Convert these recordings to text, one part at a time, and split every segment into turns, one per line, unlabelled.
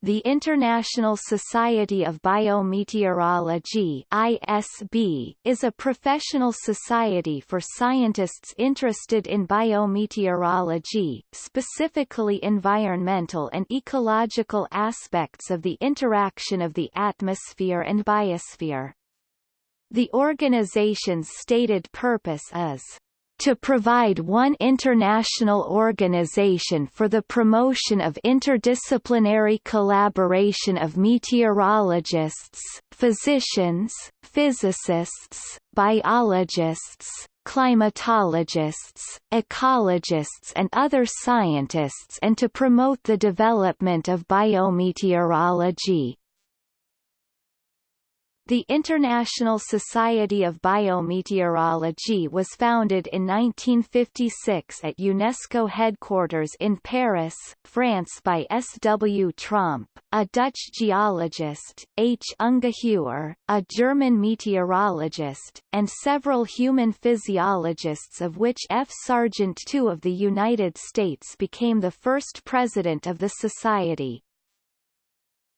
the International Society of Biometeorology ISB, is a professional society for scientists interested in biometeorology, specifically environmental and ecological aspects of the interaction of the atmosphere and biosphere. The organization's stated purpose is to provide one international organization for the promotion of interdisciplinary collaboration of meteorologists, physicians, physicists, biologists, climatologists, ecologists and other scientists and to promote the development of biometeorology. The International Society of Biometeorology was founded in 1956 at UNESCO headquarters in Paris, France by S. W. Tromp, a Dutch geologist, H. Ungeheuer, a German meteorologist, and several human physiologists of which F. Sargent II of the United States became the first president of the society.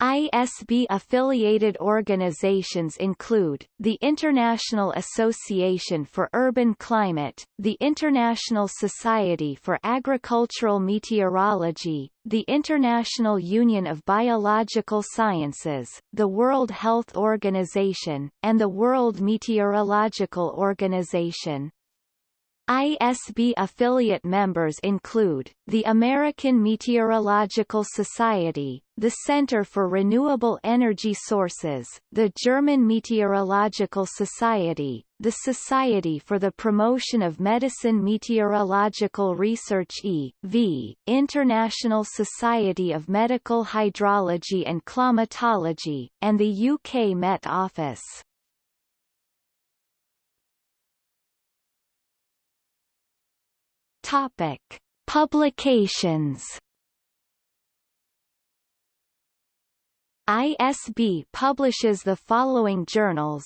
ISB-affiliated organizations include, the International Association for Urban Climate, the International Society for Agricultural Meteorology, the International Union of Biological Sciences, the World Health Organization, and the World Meteorological Organization. ISB affiliate members include, the American Meteorological Society, the Center for Renewable Energy Sources, the German Meteorological Society, the Society for the Promotion of Medicine Meteorological Research e.v., International Society of Medical Hydrology and Climatology, and the UK Met Office. Topic: Publications. ISB publishes the following journals.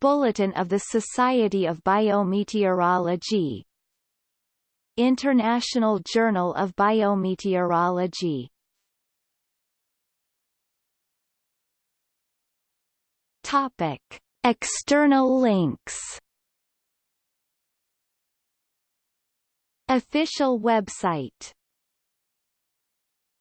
Bulletin of the Society of Biometeorology. International Journal of Biometeorology. Topic. External links Official website